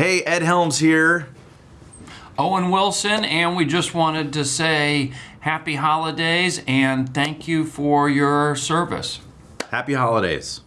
Hey, Ed Helms here. Owen Wilson, and we just wanted to say happy holidays and thank you for your service. Happy holidays.